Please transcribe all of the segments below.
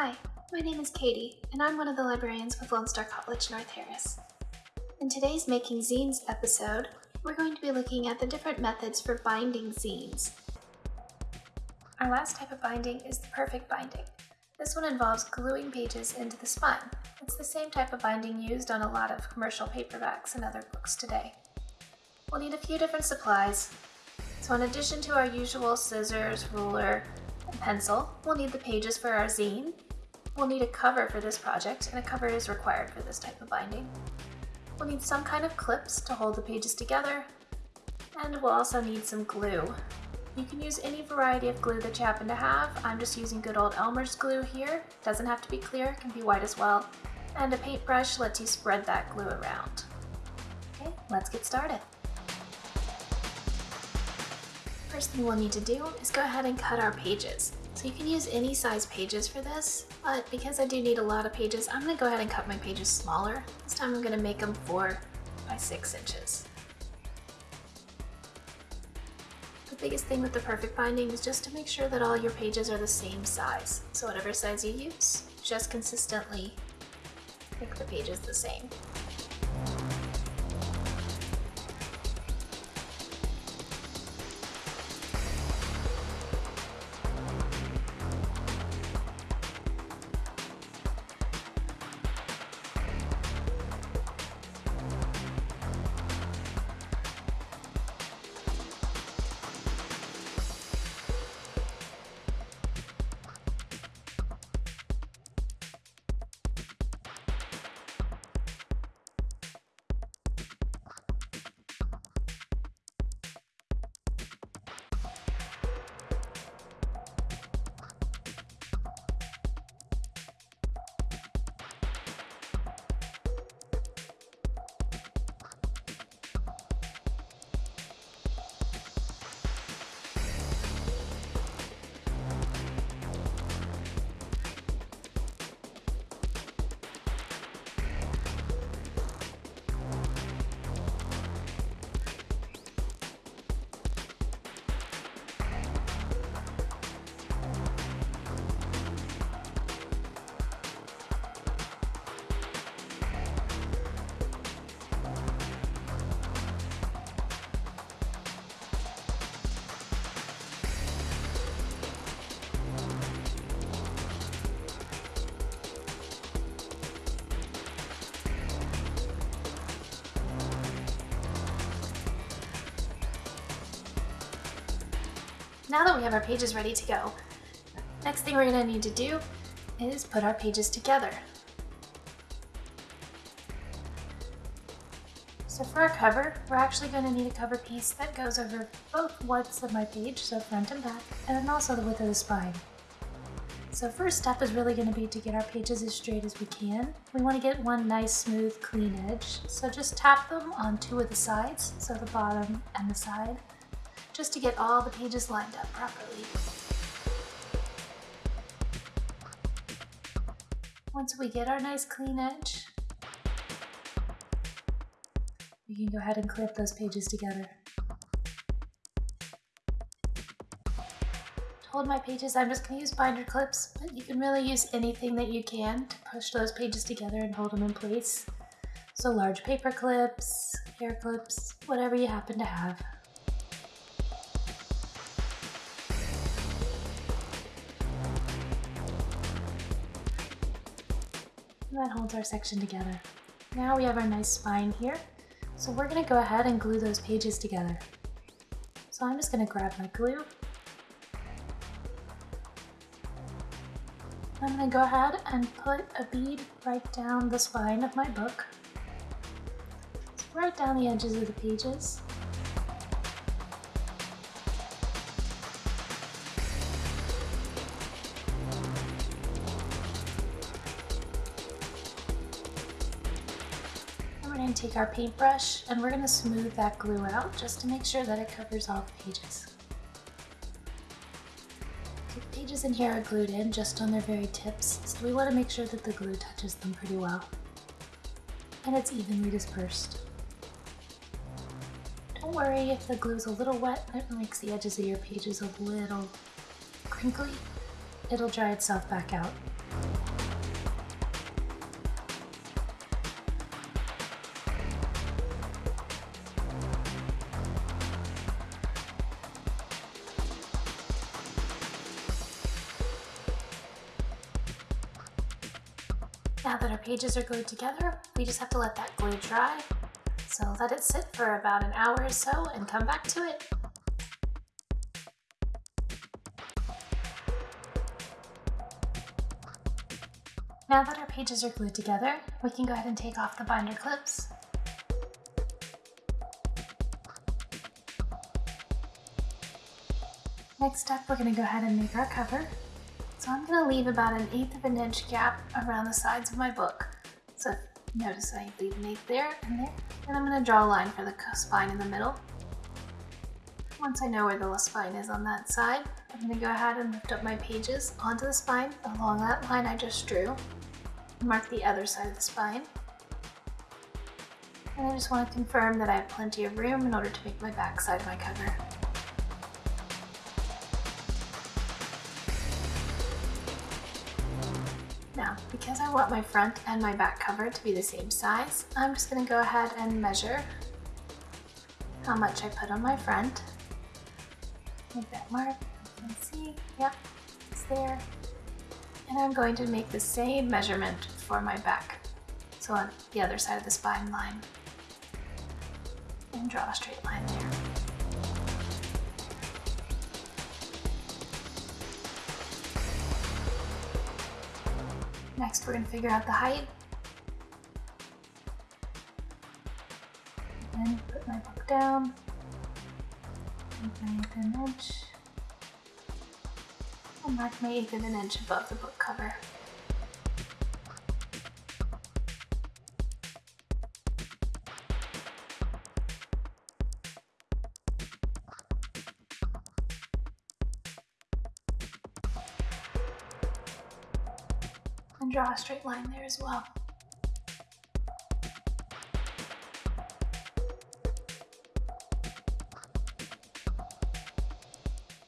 Hi, my name is Katie, and I'm one of the librarians with Lone Star College North Harris. In today's Making Zines episode, we're going to be looking at the different methods for binding zines. Our last type of binding is the perfect binding. This one involves gluing pages into the spine. It's the same type of binding used on a lot of commercial paperbacks and other books today. We'll need a few different supplies. So in addition to our usual scissors, ruler, and pencil, we'll need the pages for our zine. We'll need a cover for this project, and a cover is required for this type of binding. We'll need some kind of clips to hold the pages together, and we'll also need some glue. You can use any variety of glue that you happen to have. I'm just using good old Elmer's glue here. Doesn't have to be clear, it can be white as well. And a paintbrush lets you spread that glue around. Okay, let's get started. First thing we'll need to do is go ahead and cut our pages. So you can use any size pages for this, but because I do need a lot of pages, I'm gonna go ahead and cut my pages smaller. This time I'm gonna make them four by six inches. The biggest thing with the perfect binding is just to make sure that all your pages are the same size. So whatever size you use, just consistently make the pages the same. Now that we have our pages ready to go, next thing we're going to need to do is put our pages together. So for our cover, we're actually going to need a cover piece that goes over both widths of my page, so front and back, and then also the width of the spine. So first step is really going to be to get our pages as straight as we can. We want to get one nice smooth clean edge, so just tap them on two of the sides, so the bottom and the side just to get all the pages lined up properly. Once we get our nice clean edge, we can go ahead and clip those pages together. To hold my pages, I'm just going to use binder clips, but you can really use anything that you can to push those pages together and hold them in place. So large paper clips, hair clips, whatever you happen to have. That holds our section together. Now we have our nice spine here. So we're gonna go ahead and glue those pages together. So I'm just gonna grab my glue. I'm gonna go ahead and put a bead right down the spine of my book. So right down the edges of the pages. Take our paintbrush and we're going to smooth that glue out just to make sure that it covers all the pages. The pages in here are glued in just on their very tips, so we want to make sure that the glue touches them pretty well. And it's evenly dispersed. Don't worry if the glue is a little wet, it makes the edges of your pages a little crinkly. it'll dry itself back out. Now that our pages are glued together, we just have to let that glue dry. So let it sit for about an hour or so and come back to it. Now that our pages are glued together, we can go ahead and take off the binder clips. Next up, we're going to go ahead and make our cover. So I'm going to leave about an eighth of an inch gap around the sides of my book. So notice I leave an eighth there and there. And I'm going to draw a line for the spine in the middle. Once I know where the spine is on that side, I'm going to go ahead and lift up my pages onto the spine along that line I just drew. Mark the other side of the spine. And I just want to confirm that I have plenty of room in order to make my back side my cover. Because I want my front and my back cover to be the same size, I'm just going to go ahead and measure how much I put on my front. Make that mark, see, yep, it's there. And I'm going to make the same measurement for my back, so on the other side of the spine line. And draw a straight Next, we're going to figure out the height. And put my book down. Make an inch. And mark my eighth of an inch above the book cover. And draw a straight line there as well.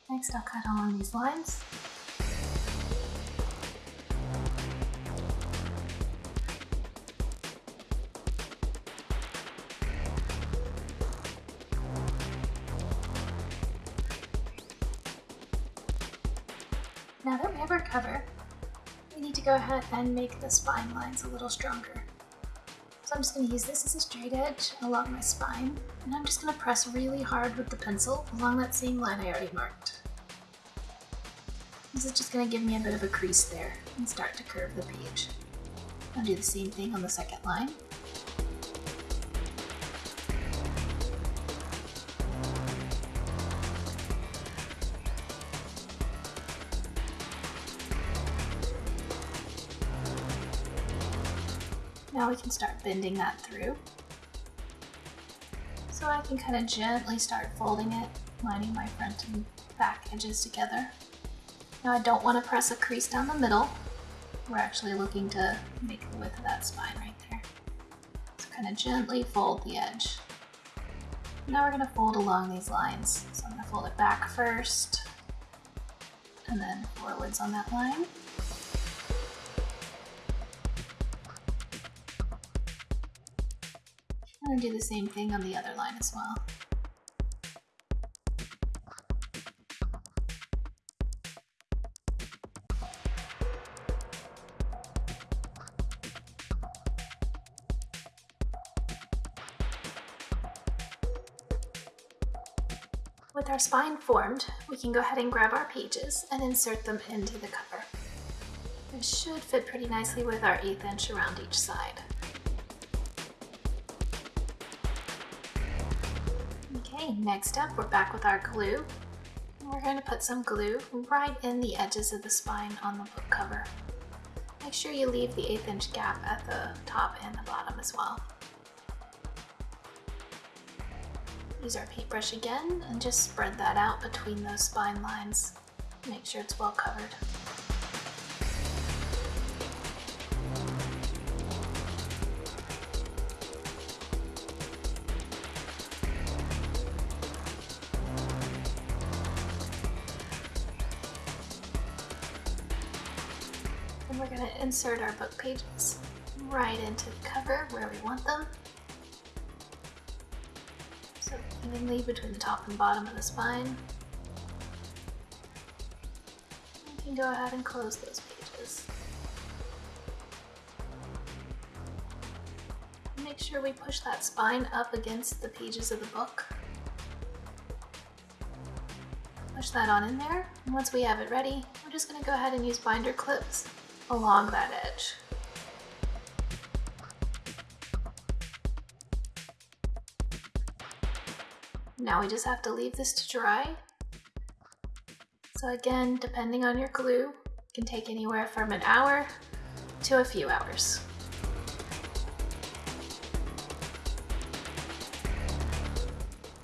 Next I'll cut along these lines. Now that we have our cover, to go ahead and make the spine lines a little stronger. So I'm just going to use this as a straight edge along my spine, and I'm just going to press really hard with the pencil along that same line I already marked. This is just going to give me a bit of a crease there and start to curve the page. I'll do the same thing on the second line. Now we can start bending that through. So I can kind of gently start folding it, lining my front and back edges together. Now I don't want to press a crease down the middle. We're actually looking to make the width of that spine right there. So kind of gently fold the edge. Now we're going to fold along these lines. So I'm going to fold it back first, and then forwards on that line. To do the same thing on the other line as well. With our spine formed, we can go ahead and grab our pages and insert them into the cover. It should fit pretty nicely with our eighth inch around each side. Okay, next up we're back with our glue. We're going to put some glue right in the edges of the spine on the book cover. Make sure you leave the eighth inch gap at the top and the bottom as well. Use our paintbrush again and just spread that out between those spine lines. Make sure it's well covered. Insert our book pages right into the cover where we want them. So evenly between the top and bottom of the spine. You can go ahead and close those pages. Make sure we push that spine up against the pages of the book. Push that on in there, and once we have it ready, we're just going to go ahead and use binder clips along that edge. Now we just have to leave this to dry. So again, depending on your glue, it can take anywhere from an hour to a few hours.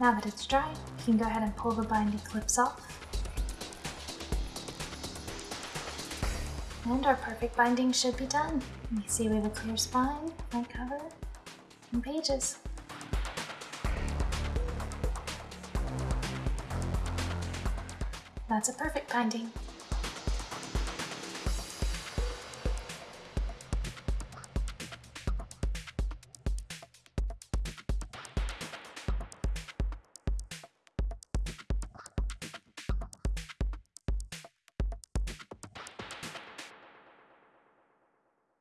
Now that it's dry, you can go ahead and pull the binding clips off. And our perfect binding should be done. You see we have a clear spine, front cover, and pages. That's a perfect binding.